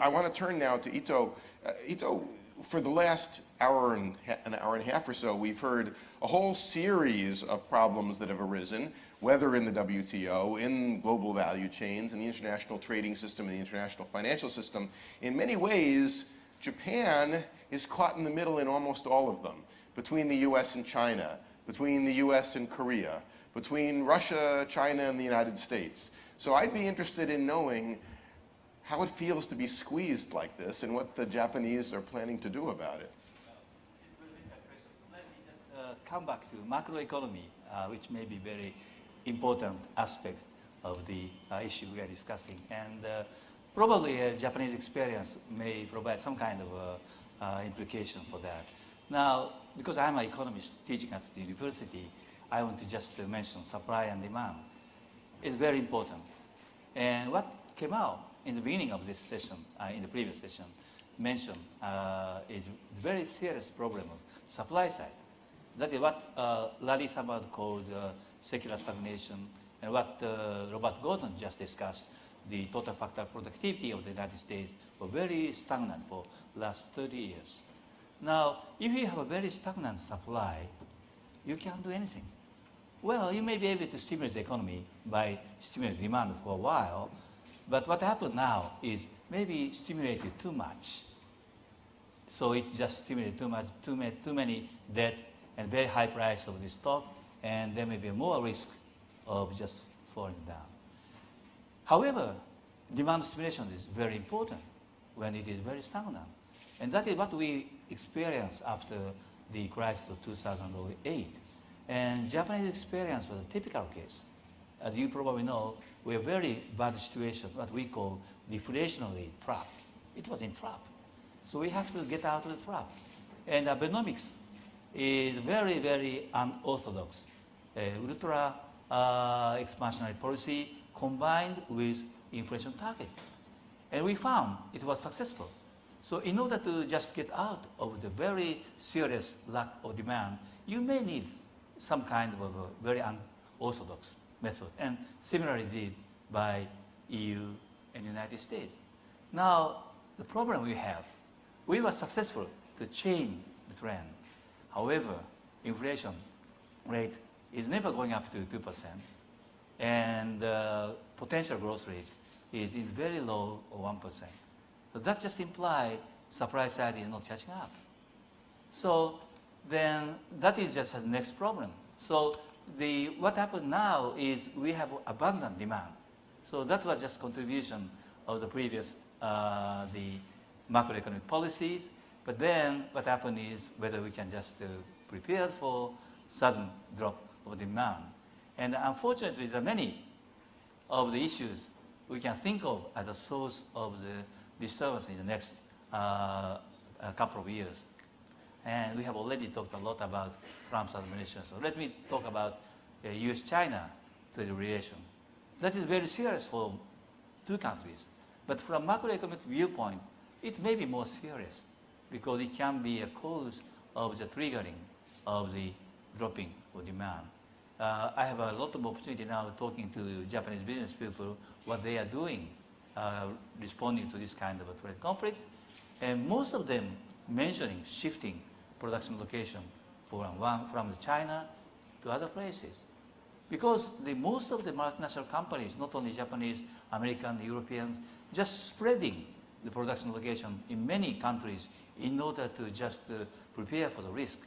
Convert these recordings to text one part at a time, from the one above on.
I want to turn now to Ito. Uh, Ito, for the last hour and an hour and a half or so, we've heard a whole series of problems that have arisen, whether in the WTO, in global value chains, in the international trading system, in the international financial system. In many ways, Japan is caught in the middle in almost all of them, between the US and China, between the US and Korea, between Russia, China, and the United States. So I'd be interested in knowing how it feels to be squeezed like this and what the Japanese are planning to do about it. Let me just come back to macroeconomy, uh, which may be very important aspect of the uh, issue we are discussing. And uh, probably a Japanese experience may provide some kind of uh, uh, implication for that. Now, because I'm an economist teaching at the university, I want to just mention supply and demand. It's very important. And what came out in the beginning of this session, uh, in the previous session, mentioned uh, is very serious problem of supply side. That is what uh, Larry Summers called uh, secular stagnation, and what uh, Robert Gordon just discussed, the total factor productivity of the United States were very stagnant for last 30 years. Now, if you have a very stagnant supply, you can't do anything. Well, you may be able to stimulate the economy by stimulating demand for a while, but what happened now is maybe stimulated too much. So it just stimulated too much, too many, too many debt and very high price of the stock, and there may be more risk of just falling down. However, demand stimulation is very important when it is very stagnant. And that is what we experienced after the crisis of 2008. And Japanese experience was a typical case. As you probably know, we are very bad situation, what we call deflationary trap. It was in trap. So we have to get out of the trap. And Abenomics is very, very unorthodox. Uh, ultra uh, expansionary policy combined with inflation target. And we found it was successful. So in order to just get out of the very serious lack of demand, you may need some kind of very unorthodox method, and similarly did by EU and United States. Now, the problem we have, we were successful to change the trend. However, inflation rate is never going up to 2%, and uh, potential growth rate is in very low 1%. So that just implies supply side is not catching up. So then that is just the next problem. So the, what happened now is we have abundant demand. So that was just contribution of the previous, uh, the macroeconomic policies. But then what happened is whether we can just uh, prepare for sudden drop of demand. And unfortunately, there are many of the issues we can think of as a source of the disturbance in the next uh, couple of years. And we have already talked a lot about Trump's administration. So let me talk about uh, U.S.-China relations. That is very serious for two countries. But from macroeconomic viewpoint, it may be more serious because it can be a cause of the triggering of the dropping of demand. Uh, I have a lot of opportunity now talking to Japanese business people, what they are doing, uh, responding to this kind of a trade conflict. And most of them mentioning shifting production location from, one, from China to other places. Because the, most of the multinational companies, not only Japanese, American, European, just spreading the production location in many countries in order to just uh, prepare for the risk.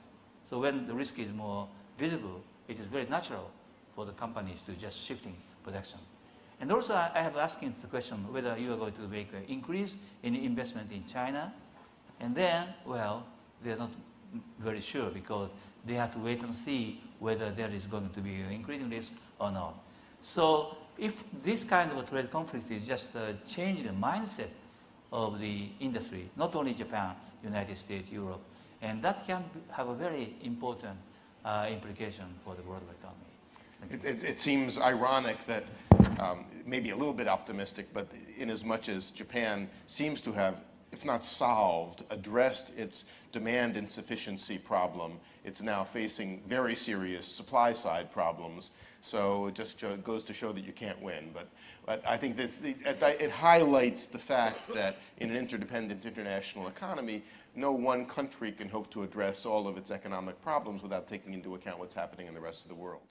So when the risk is more visible, it is very natural for the companies to just shifting production. And also I have asking the question whether you are going to make an increase in investment in China. And then, well, they're not very sure because they have to wait and see whether there is going to be an increasing risk or not. So if this kind of a trade conflict is just uh, changing the mindset of the industry, not only Japan, United States, Europe, and that can have a very important uh, implication for the world economy. It, it, it, seems ironic that um, maybe a little bit optimistic, but in as much as Japan seems to have if not solved, addressed its demand insufficiency problem. It's now facing very serious supply side problems. So it just goes to show that you can't win. But, but I think this, it, it highlights the fact that in an interdependent international economy, no one country can hope to address all of its economic problems without taking into account what's happening in the rest of the world.